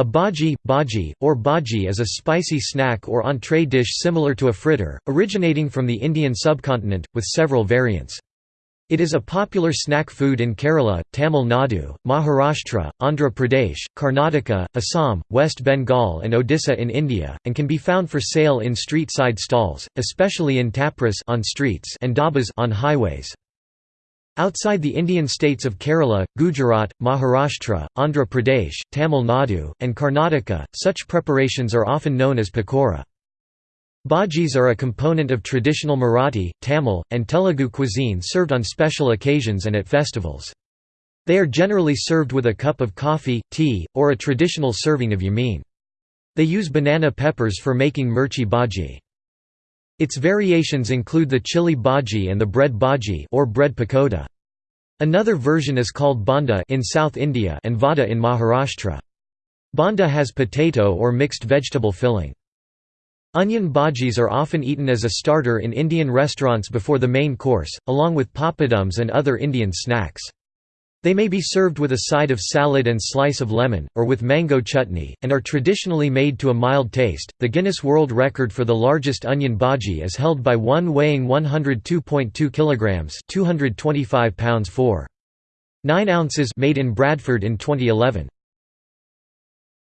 A bhaji, bhaji, or bhaji is a spicy snack or entree dish similar to a fritter, originating from the Indian subcontinent, with several variants. It is a popular snack food in Kerala, Tamil Nadu, Maharashtra, Andhra Pradesh, Karnataka, Assam, West Bengal and Odisha in India, and can be found for sale in street-side stalls, especially in tapras on streets and dhabas on highways. Outside the Indian states of Kerala, Gujarat, Maharashtra, Andhra Pradesh, Tamil Nadu, and Karnataka, such preparations are often known as pakora. Bhajis are a component of traditional Marathi, Tamil, and Telugu cuisine served on special occasions and at festivals. They are generally served with a cup of coffee, tea, or a traditional serving of yamin. They use banana peppers for making mirchi bhaji. Its variations include the chili bhaji and the bread bhaji or bread pakoda. Another version is called bonda in South India and vada in Maharashtra. Bonda has potato or mixed vegetable filling. Onion bhajis are often eaten as a starter in Indian restaurants before the main course, along with papadums and other Indian snacks. They may be served with a side of salad and slice of lemon, or with mango chutney, and are traditionally made to a mild taste. The Guinness World Record for the largest onion bhaji is held by one weighing 102.2 kilograms (225 pounds 4. 9 ounces made in Bradford in 2011.